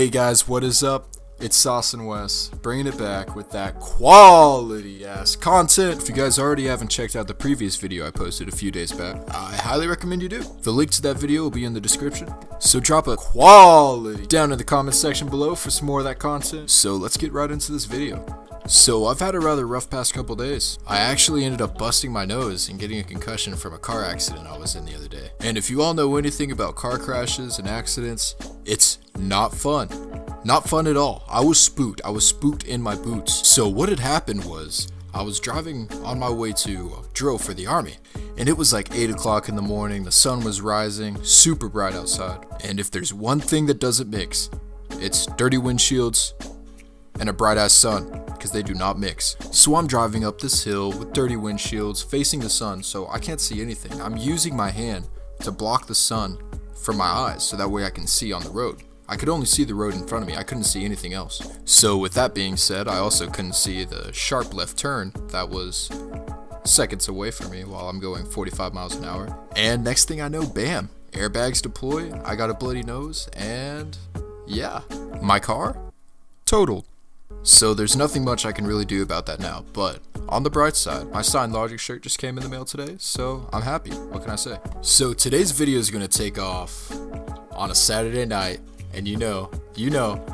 Hey guys, what is up? It's Sauce and Wes, bringing it back with that quality ass content. If you guys already haven't checked out the previous video I posted a few days back, I highly recommend you do. The link to that video will be in the description. So drop a quality down in the comment section below for some more of that content. So let's get right into this video. So I've had a rather rough past couple days. I actually ended up busting my nose and getting a concussion from a car accident I was in the other day. And if you all know anything about car crashes and accidents, it's not fun. Not fun at all. I was spooked. I was spooked in my boots. So what had happened was I was driving on my way to uh, drill for the army, and it was like 8 o'clock in the morning. The sun was rising, super bright outside. And if there's one thing that doesn't mix, it's dirty windshields and a bright ass sun because they do not mix. So I'm driving up this hill with dirty windshields facing the sun, so I can't see anything. I'm using my hand to block the sun from my eyes so that way I can see on the road. I could only see the road in front of me, I couldn't see anything else. So with that being said, I also couldn't see the sharp left turn that was seconds away from me while I'm going 45 miles an hour. And next thing I know, bam, airbags deploy, I got a bloody nose, and yeah, my car totaled. So there's nothing much I can really do about that now, but on the bright side, my signed Logic shirt just came in the mail today, so I'm happy. What can I say? So today's video is going to take off on a Saturday night and you know, you know,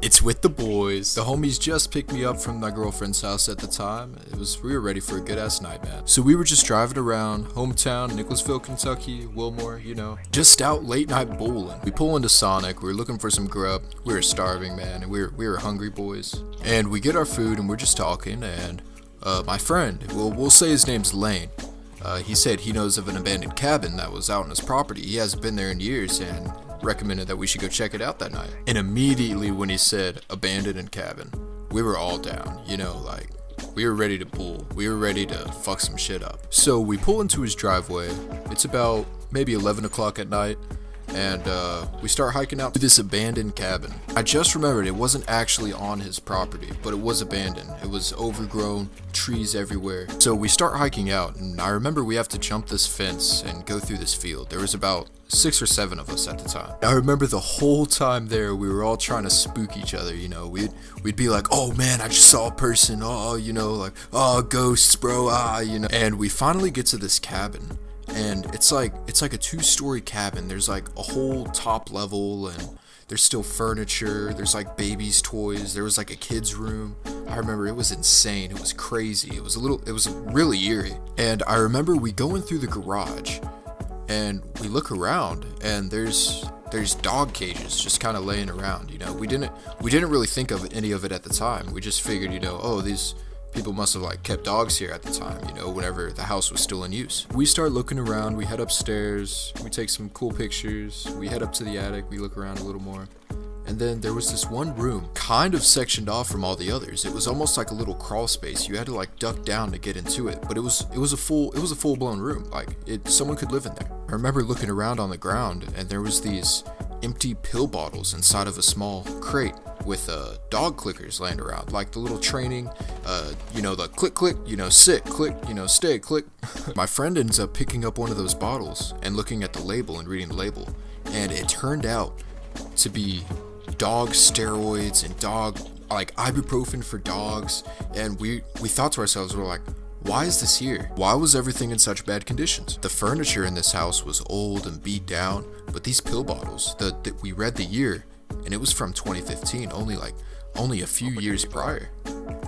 it's with the boys. The homies just picked me up from my girlfriend's house at the time. It was we were ready for a good ass night, man. So we were just driving around hometown, Nicholasville, Kentucky, Wilmore, you know, just out late night bowling. We pull into Sonic. We are looking for some grub. We were starving, man, and we were we were hungry boys. And we get our food and we're just talking. And uh, my friend, well, we'll say his name's Lane. Uh, he said he knows of an abandoned cabin that was out on his property. He hasn't been there in years, and recommended that we should go check it out that night. And immediately when he said abandoned cabin, we were all down, you know, like we were ready to pull. We were ready to fuck some shit up. So we pull into his driveway. It's about maybe 11 o'clock at night and uh, we start hiking out to this abandoned cabin. I just remembered it wasn't actually on his property, but it was abandoned. It was overgrown, trees everywhere. So we start hiking out, and I remember we have to jump this fence and go through this field. There was about six or seven of us at the time. I remember the whole time there, we were all trying to spook each other. You know, we'd we'd be like, "Oh man, I just saw a person." Oh, you know, like, "Oh, ghosts, bro." Ah, you know. And we finally get to this cabin and it's like it's like a two-story cabin. There's like a whole top level and there's still furniture. There's like babies' toys. There was like a kid's room. I remember it was insane. It was crazy. It was a little. It was really eerie. And I remember we going through the garage, and we look around, and there's there's dog cages just kind of laying around. You know, we didn't we didn't really think of any of it at the time. We just figured, you know, oh these people must have like kept dogs here at the time, you know, whenever the house was still in use. We start looking around, we head upstairs, we take some cool pictures, we head up to the attic, we look around a little more. And then there was this one room, kind of sectioned off from all the others. It was almost like a little crawl space. You had to like duck down to get into it, but it was it was a full it was a full blown room. Like it someone could live in there. I remember looking around on the ground and there was these empty pill bottles inside of a small crate with uh, dog clickers laying around, like the little training, uh, you know, the click, click, you know, sit, click, you know, stay, click. My friend ends up picking up one of those bottles and looking at the label and reading the label, and it turned out to be dog steroids and dog like ibuprofen for dogs and we we thought to ourselves we're like why is this here? Why was everything in such bad conditions? The furniture in this house was old and beat down, but these pill bottles, the, the we read the year, and it was from 2015, only like only a few years prior.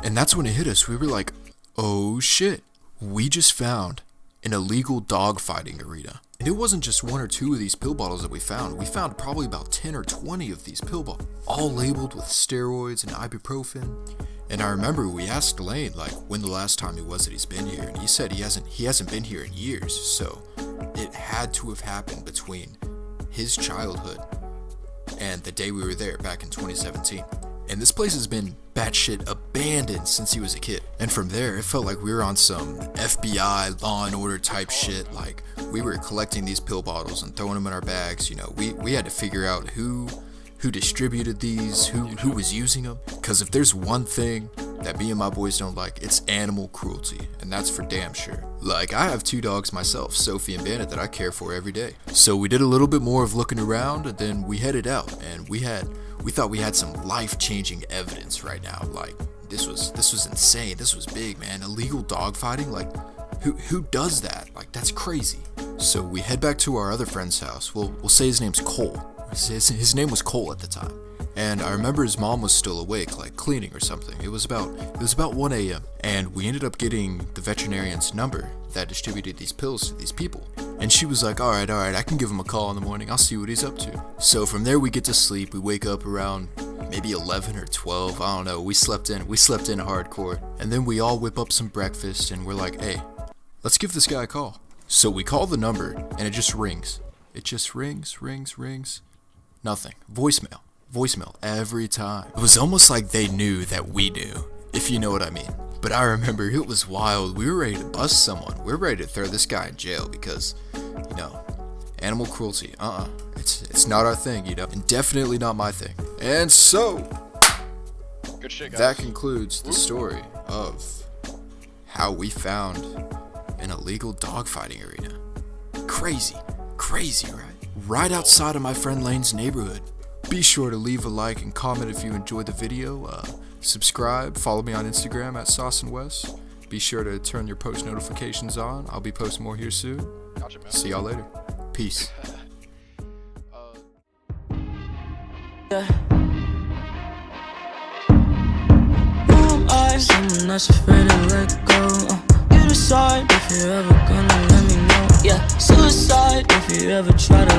And that's when it hit us. We were like, "Oh shit. We just found an illegal dogfighting arena." And it wasn't just one or two of these pill bottles that we found. We found probably about 10 or 20 of these pill bottles, all labeled with steroids and ibuprofen. And I remember we asked Lane like when the last time it was that he's been here, and he said he hasn't he hasn't been here in years. So it had to have happened between his childhood and the day we were there back in 2017. And this place has been batshit abandoned since he was a kid. And from there, it felt like we were on some FBI law and order type shit. Like we were collecting these pill bottles and throwing them in our bags. You know, we we had to figure out who who distributed these, who who was using them. Because if there's one thing that me and my boys don't like, it's animal cruelty, and that's for damn sure. Like, I have two dogs myself, Sophie and Bandit, that I care for every day. So we did a little bit more of looking around, and then we headed out, and we had we thought we had some life-changing evidence right now. Like this was this was insane. This was big, man. Illegal dogfighting, like who who does that? Like that's crazy. So we head back to our other friend's house. We'll we'll say his name's Cole. His, his name was Cole at the time. And I remember his mom was still awake, like cleaning or something. It was about it was about 1 a.m. and we ended up getting the veterinarian's number that distributed these pills to these people. And she was like, "All right, all right, I can give him a call in the morning. I'll see what he's up to." So from there we get to sleep. We wake up around maybe 11 or 12. I don't know. We slept in. We slept in hardcore. And then we all whip up some breakfast and we're like, "Hey, let's give this guy a call." So we call the number and it just rings. It just rings, rings, rings. Nothing. Voicemail. Voicemail every time. It was almost like they knew that we knew, if you know what I mean. But I remember it was wild. We were ready to bust someone. We were ready to throw this guy in jail because, you know, animal cruelty. Uh-uh. It's it's not our thing, you know. And definitely not my thing. And so Good shit, guys. that concludes the story of how we found an illegal dogfighting arena. Crazy, crazy, right? Right outside of my friend Lane's neighborhood. Be sure to leave a like and comment if you enjoyed the video. Uh, subscribe, follow me on Instagram at Sauce and Wes. Be sure to turn your post notifications on. I'll be posting more here soon. Gotcha. See y'all later. Peace. Yeah. Who am Someone that's afraid to let go. Uh, you decide if you're ever gonna let me know. Yeah, suicide if you ever try to let go. Uh.